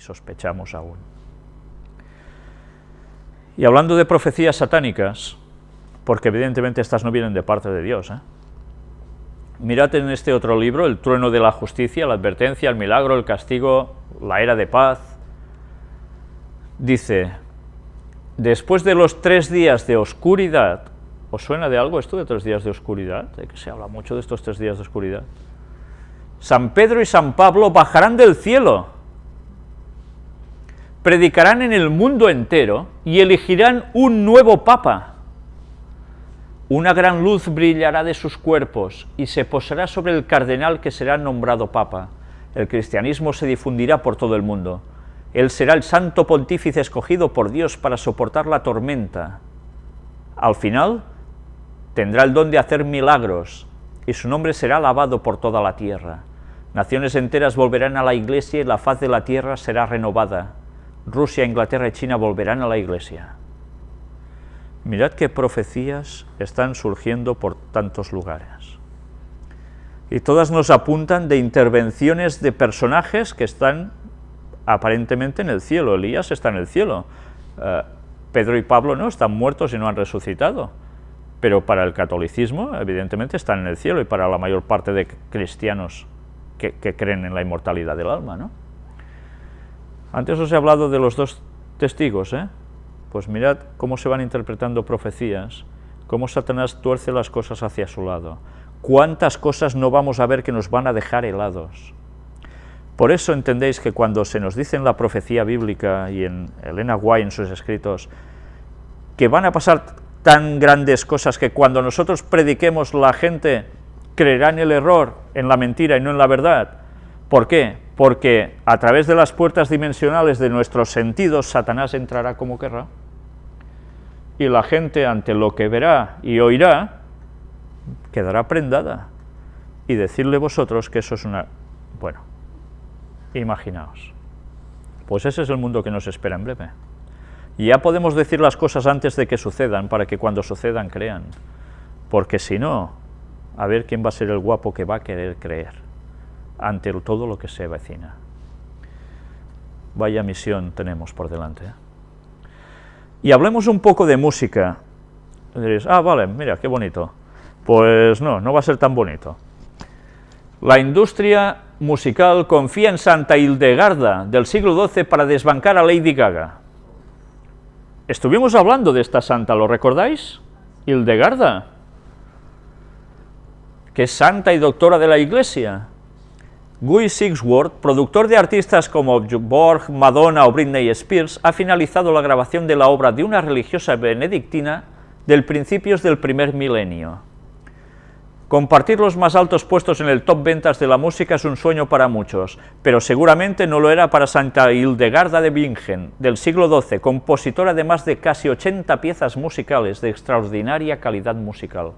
sospechamos aún. Y hablando de profecías satánicas, porque evidentemente estas no vienen de parte de Dios, ¿eh? mirad en este otro libro, El trueno de la justicia, la advertencia, el milagro, el castigo, la era de paz, dice, después de los tres días de oscuridad, ¿os suena de algo esto de tres días de oscuridad? De que se habla mucho de estos tres días de oscuridad. San Pedro y San Pablo bajarán del cielo, predicarán en el mundo entero y elegirán un nuevo papa. Una gran luz brillará de sus cuerpos y se posará sobre el cardenal que será nombrado papa. El cristianismo se difundirá por todo el mundo. Él será el santo pontífice escogido por Dios para soportar la tormenta. Al final, tendrá el don de hacer milagros, y su nombre será alabado por toda la tierra. Naciones enteras volverán a la Iglesia y la faz de la tierra será renovada. Rusia, Inglaterra y China volverán a la Iglesia. Mirad qué profecías están surgiendo por tantos lugares. Y todas nos apuntan de intervenciones de personajes que están aparentemente en el cielo. Elías está en el cielo. Eh, Pedro y Pablo no, están muertos y no han resucitado. Pero para el catolicismo, evidentemente, están en el cielo y para la mayor parte de cristianos que, creen en la inmortalidad del alma, ¿no? Antes os he hablado de los dos testigos, ¿eh? Pues mirad cómo se van interpretando profecías, cómo Satanás tuerce las cosas hacia su lado. Cuántas cosas no vamos a ver que nos van a dejar helados. Por eso entendéis que cuando se nos dice en la profecía bíblica y en Elena White en sus escritos, que van a pasar tan grandes cosas que cuando nosotros prediquemos la gente creerá en el error, en la mentira y no en la verdad. ¿Por qué? Porque a través de las puertas dimensionales de nuestros sentidos, Satanás entrará como querrá, y la gente ante lo que verá y oirá, quedará prendada, y decirle vosotros que eso es una... bueno, imaginaos. Pues ese es el mundo que nos espera en breve. Y ya podemos decir las cosas antes de que sucedan, para que cuando sucedan crean, porque si no, a ver quién va a ser el guapo que va a querer creer ante todo lo que se vecina. Vaya misión tenemos por delante. ¿eh? Y hablemos un poco de música. Diréis, ah, vale, mira, qué bonito. Pues no, no va a ser tan bonito. La industria musical confía en Santa Hildegarda del siglo XII para desbancar a Lady Gaga. Estuvimos hablando de esta santa, ¿lo recordáis? Hildegarda, que es santa y doctora de la Iglesia. Guy Sigsworth, productor de artistas como Borg, Madonna o Britney Spears, ha finalizado la grabación de la obra de una religiosa benedictina del principios del primer milenio. Compartir los más altos puestos en el top ventas de la música es un sueño para muchos, pero seguramente no lo era para Santa Hildegarda de Bingen, del siglo XII, compositora de más de casi 80 piezas musicales de extraordinaria calidad musical.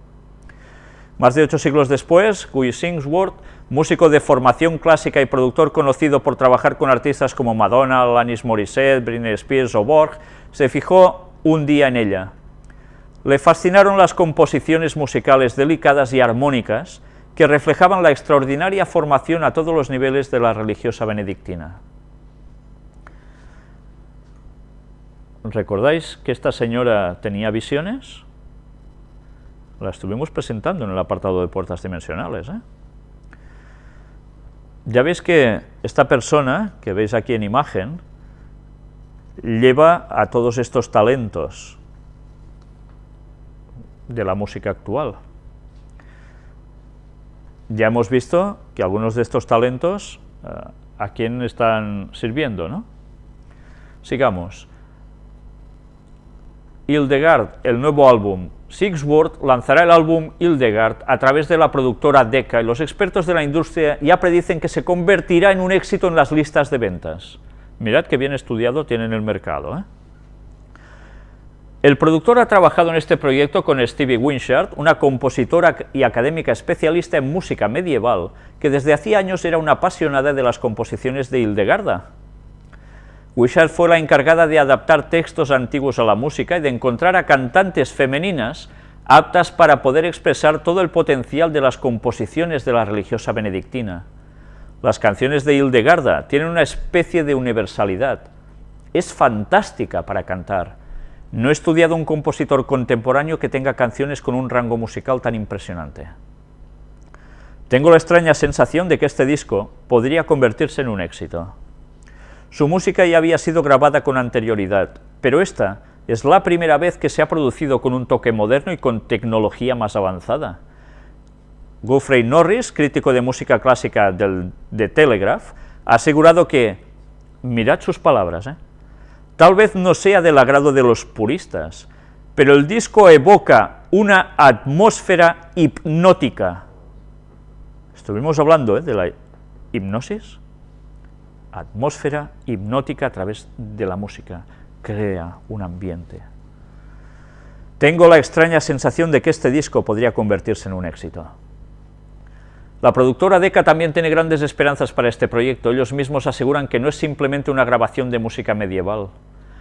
Más de ocho siglos después, Guy Singsworth, músico de formación clásica y productor conocido por trabajar con artistas como Madonna, Alanis Morissette, Britney Spears o Borg, se fijó un día en ella. Le fascinaron las composiciones musicales delicadas y armónicas que reflejaban la extraordinaria formación a todos los niveles de la religiosa benedictina. ¿Recordáis que esta señora tenía visiones? La estuvimos presentando en el apartado de puertas dimensionales. ¿eh? Ya veis que esta persona, que veis aquí en imagen, lleva a todos estos talentos de la música actual. Ya hemos visto que algunos de estos talentos eh, a quién están sirviendo, ¿no? Sigamos. Hildegard, el nuevo álbum, Sigsworth lanzará el álbum Hildegard a través de la productora Decca y los expertos de la industria ya predicen que se convertirá en un éxito en las listas de ventas. Mirad qué bien estudiado tienen el mercado. ¿eh? El productor ha trabajado en este proyecto con Stevie Winchard, una compositora y académica especialista en música medieval, que desde hacía años era una apasionada de las composiciones de Hildegarda. Wishart fue la encargada de adaptar textos antiguos a la música y de encontrar a cantantes femeninas aptas para poder expresar todo el potencial de las composiciones de la religiosa benedictina. Las canciones de Hildegarda tienen una especie de universalidad. Es fantástica para cantar. No he estudiado un compositor contemporáneo que tenga canciones con un rango musical tan impresionante. Tengo la extraña sensación de que este disco podría convertirse en un éxito. Su música ya había sido grabada con anterioridad, pero esta es la primera vez que se ha producido con un toque moderno y con tecnología más avanzada. Geoffrey Norris, crítico de música clásica del, de Telegraph, ha asegurado que, mirad sus palabras, ¿eh? tal vez no sea del agrado de los puristas, pero el disco evoca una atmósfera hipnótica. Estuvimos hablando ¿eh? de la hipnosis, atmósfera hipnótica a través de la música, crea un ambiente. Tengo la extraña sensación de que este disco podría convertirse en un éxito. La productora Decca también tiene grandes esperanzas para este proyecto, ellos mismos aseguran que no es simplemente una grabación de música medieval.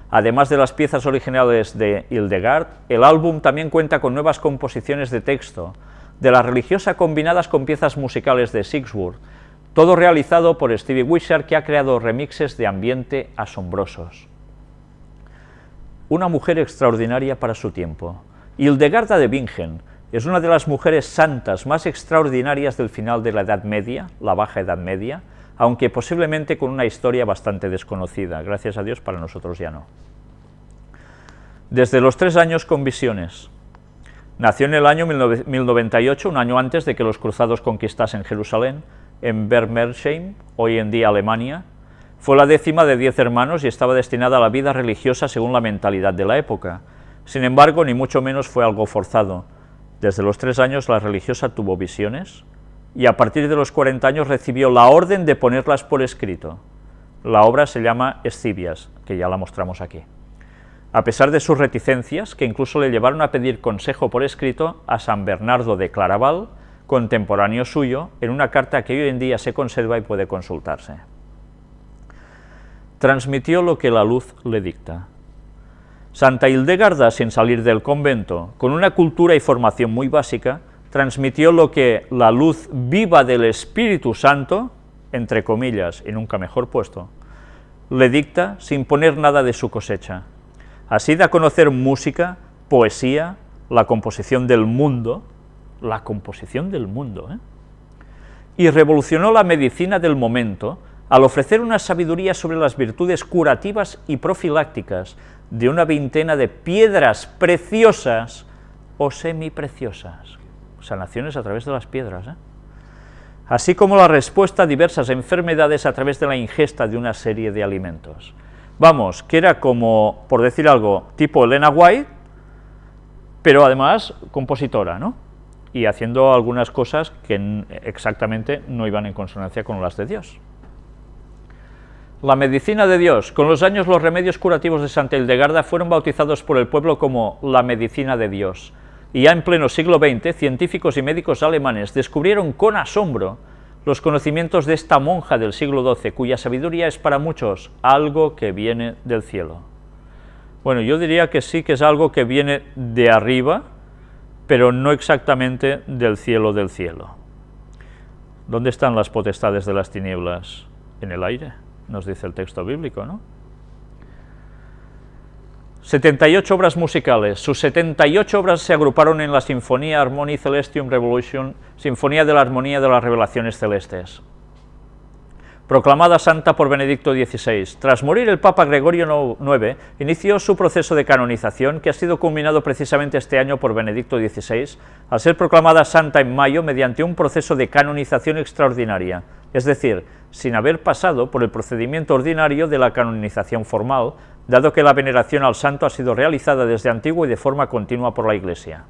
Además de las piezas originales de Hildegard, el álbum también cuenta con nuevas composiciones de texto, de la religiosa combinadas con piezas musicales de Sigsworth, todo realizado por Stevie Wishart, que ha creado remixes de ambiente asombrosos. Una mujer extraordinaria para su tiempo. Hildegarda de Bingen es una de las mujeres santas más extraordinarias del final de la Edad Media, la Baja Edad Media, aunque posiblemente con una historia bastante desconocida, gracias a Dios para nosotros ya no. Desde los tres años con visiones. Nació en el año 1098, un año antes de que los cruzados conquistasen Jerusalén, en Bermersheim, hoy en día Alemania, fue la décima de diez hermanos y estaba destinada a la vida religiosa según la mentalidad de la época. Sin embargo, ni mucho menos fue algo forzado. Desde los tres años la religiosa tuvo visiones y a partir de los 40 años recibió la orden de ponerlas por escrito. La obra se llama Escibias, que ya la mostramos aquí. A pesar de sus reticencias, que incluso le llevaron a pedir consejo por escrito a San Bernardo de Claraval, contemporáneo suyo, en una carta que hoy en día se conserva y puede consultarse. Transmitió lo que la luz le dicta. Santa Hildegarda, sin salir del convento, con una cultura y formación muy básica, transmitió lo que la luz viva del Espíritu Santo, entre comillas y nunca mejor puesto, le dicta sin poner nada de su cosecha. Así da a conocer música, poesía, la composición del mundo, la composición del mundo, ¿eh? y revolucionó la medicina del momento al ofrecer una sabiduría sobre las virtudes curativas y profilácticas de una veintena de piedras preciosas o semipreciosas, sanaciones a través de las piedras, ¿eh? así como la respuesta a diversas enfermedades a través de la ingesta de una serie de alimentos. Vamos, que era como, por decir algo, tipo Elena White, pero además compositora, ¿no? Y haciendo algunas cosas que exactamente no iban en consonancia con las de Dios. La medicina de Dios. Con los años los remedios curativos de Santa Hildegarda fueron bautizados por el pueblo como la medicina de Dios. Y ya en pleno siglo XX, científicos y médicos alemanes descubrieron con asombro los conocimientos de esta monja del siglo XII, cuya sabiduría es para muchos algo que viene del cielo. Bueno, yo diría que sí que es algo que viene de arriba, pero no exactamente del cielo del cielo. ¿Dónde están las potestades de las tinieblas? En el aire, nos dice el texto bíblico, ¿no? 78 obras musicales. Sus 78 obras se agruparon en la Sinfonía Harmony Celestium Revolution, Sinfonía de la Armonía de las Revelaciones Celestes proclamada santa por Benedicto XVI. Tras morir el Papa Gregorio IX, inició su proceso de canonización, que ha sido culminado precisamente este año por Benedicto XVI, al ser proclamada santa en mayo mediante un proceso de canonización extraordinaria, es decir, sin haber pasado por el procedimiento ordinario de la canonización formal, dado que la veneración al santo ha sido realizada desde antiguo y de forma continua por la Iglesia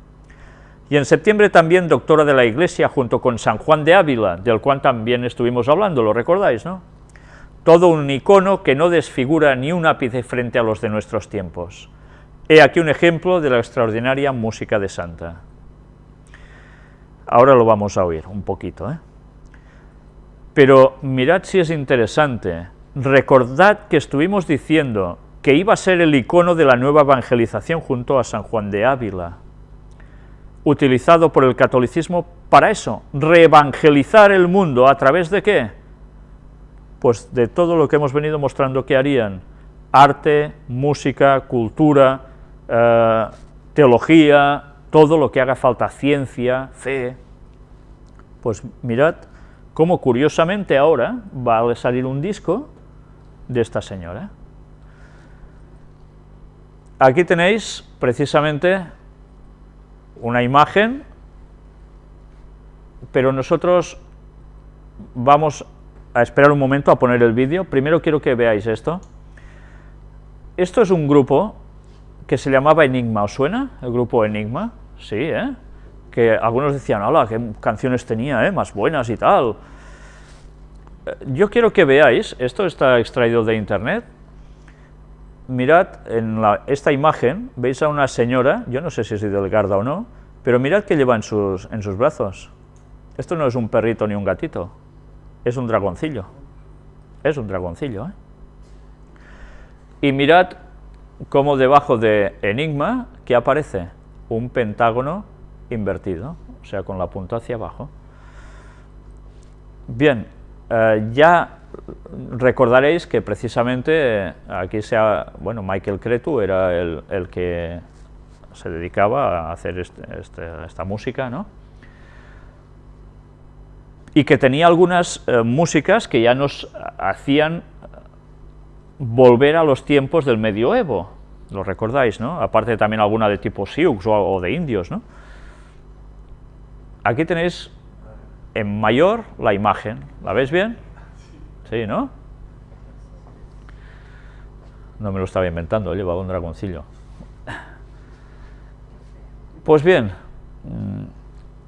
y en septiembre también doctora de la Iglesia junto con San Juan de Ávila, del cual también estuvimos hablando, lo recordáis, ¿no? Todo un icono que no desfigura ni un ápice frente a los de nuestros tiempos. He aquí un ejemplo de la extraordinaria música de Santa. Ahora lo vamos a oír un poquito, ¿eh? Pero mirad si es interesante, recordad que estuvimos diciendo que iba a ser el icono de la nueva evangelización junto a San Juan de Ávila, utilizado por el catolicismo para eso, reevangelizar el mundo, ¿a través de qué? pues de todo lo que hemos venido mostrando que harían, arte, música, cultura, eh, teología, todo lo que haga falta, ciencia, fe, pues mirad cómo curiosamente ahora va a salir un disco de esta señora. Aquí tenéis precisamente una imagen, pero nosotros vamos a esperar un momento a poner el vídeo. Primero quiero que veáis esto. Esto es un grupo que se llamaba Enigma, ¿os suena? El grupo Enigma, sí, ¿eh? Que algunos decían, hola, qué canciones tenía, ¿eh? Más buenas y tal. Eh, yo quiero que veáis, esto está extraído de internet, mirad en esta imagen, veis a una señora, yo no sé si es delgada o no, pero mirad que lleva en sus, en sus brazos. Esto no es un perrito ni un gatito, es un dragoncillo. Es un dragoncillo, ¿eh? Y mirad cómo debajo de Enigma, ¿qué aparece? Un pentágono invertido, o sea, con la punta hacia abajo. Bien, eh, ya recordaréis que precisamente eh, aquí sea, bueno, Michael Cretu era el, que se dedicaba a hacer este, este, esta música, ¿no? Y que tenía algunas eh, músicas que ya nos hacían volver a los tiempos del medioevo, lo recordáis, ¿no? Aparte también alguna de tipo Sioux o, o de indios, ¿no? Aquí tenéis en mayor la imagen, ¿la veis bien? Sí, ¿no? No me lo estaba inventando, llevaba un dragoncillo. Pues bien, mm,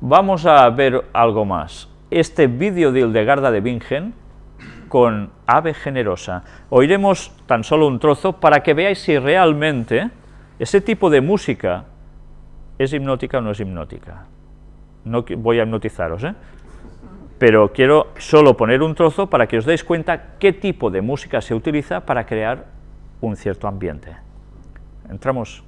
vamos a ver algo más. Este vídeo de Hildegarda de Bingen con Ave Generosa. Oiremos tan solo un trozo para que veáis si realmente ese tipo de música es hipnótica o no es hipnótica. No voy a hipnotizaros, ¿eh? Pero quiero solo poner un trozo para que os deis cuenta qué tipo de música se utiliza para crear un cierto ambiente. Entramos.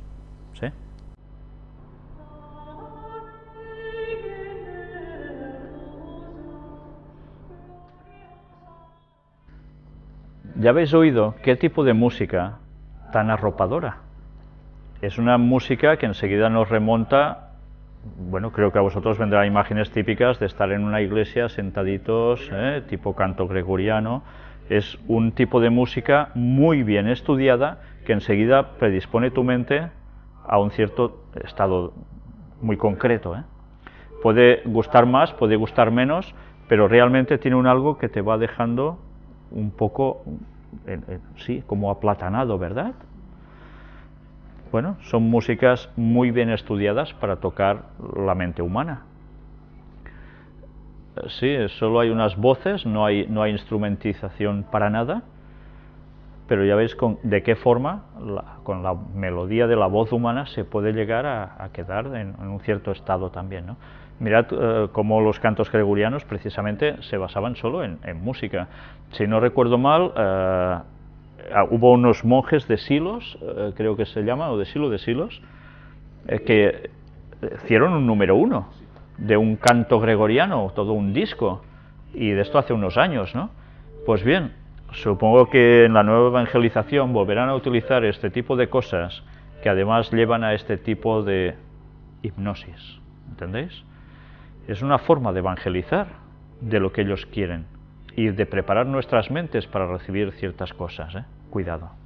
Ya habéis oído qué tipo de música tan arropadora. Es una música que enseguida nos remonta bueno, creo que a vosotros vendrán imágenes típicas de estar en una iglesia sentaditos, ¿eh? tipo canto gregoriano. Es un tipo de música muy bien estudiada que enseguida predispone tu mente a un cierto estado muy concreto. ¿eh? Puede gustar más, puede gustar menos, pero realmente tiene un algo que te va dejando un poco, sí, como aplatanado, ¿verdad? Bueno, son músicas muy bien estudiadas para tocar la mente humana. Sí, solo hay unas voces, no hay, no hay instrumentización para nada, pero ya veis con, de qué forma, con la melodía de la voz humana, se puede llegar a, quedar en, un cierto estado también. ¿no? Mirad eh, cómo los cantos gregorianos precisamente se basaban solo en, música. Si no recuerdo mal, eh, hubo unos monjes de Silos, eh, creo que se llama, o de Silo, de Silos, eh, que hicieron un número uno de un canto gregoriano, todo un disco, y de esto hace unos años, ¿no? Pues bien, supongo que en la nueva evangelización volverán a utilizar este tipo de cosas que además llevan a este tipo de hipnosis, ¿entendéis? Es una forma de evangelizar de lo que ellos quieren y de preparar nuestras mentes para recibir ciertas cosas. ¿eh? Cuidado.